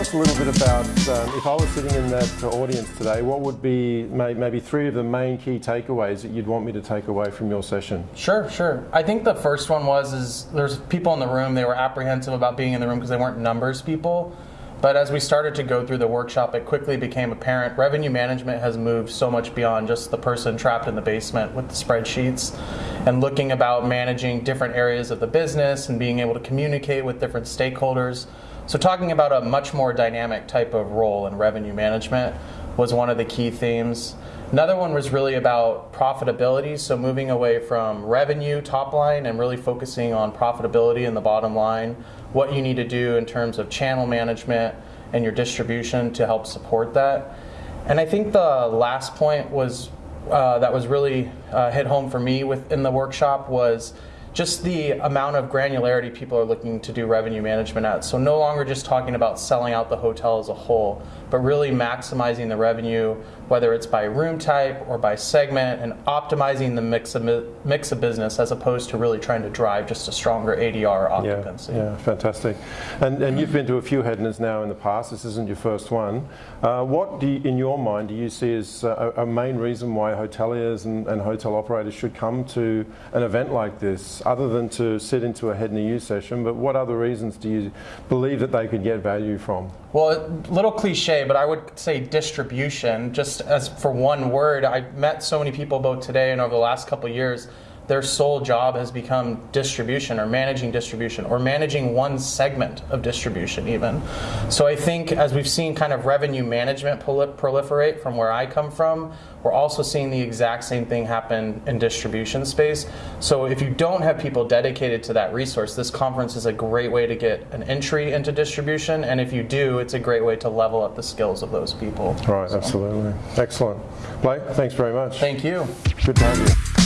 us a little bit about um, if I was sitting in that audience today, what would be may, maybe three of the main key takeaways that you'd want me to take away from your session? Sure, sure. I think the first one was is there's people in the room. They were apprehensive about being in the room because they weren't numbers people. But as we started to go through the workshop, it quickly became apparent revenue management has moved so much beyond just the person trapped in the basement with the spreadsheets and looking about managing different areas of the business and being able to communicate with different stakeholders. So, talking about a much more dynamic type of role in revenue management was one of the key themes. Another one was really about profitability, so moving away from revenue top line and really focusing on profitability in the bottom line, what you need to do in terms of channel management and your distribution to help support that. And I think the last point was uh, that was really uh, hit home for me within the workshop was just the amount of granularity people are looking to do revenue management at. So no longer just talking about selling out the hotel as a whole, but really maximizing the revenue, whether it's by room type or by segment, and optimizing the mix of mix of business as opposed to really trying to drive just a stronger ADR occupancy. Yeah, yeah fantastic. And, and you've been to a few HEDNAs now in the past. This isn't your first one. Uh, what do you, in your mind do you see as a, a main reason why hoteliers and, and hotel operators should come to an event like this? Other than to sit into a HEDNA session, but what other reasons do you believe that they could get value from? Well, a little cliche, but I would say distribution. Just as for one word, I've met so many people both today and over the last couple years their sole job has become distribution or managing distribution or managing one segment of distribution even. So I think as we've seen kind of revenue management proliferate from where I come from, we're also seeing the exact same thing happen in distribution space. So if you don't have people dedicated to that resource, this conference is a great way to get an entry into distribution. And if you do, it's a great way to level up the skills of those people. Right, so. absolutely. Excellent. Blake, thanks very much. Thank you. Good to have you.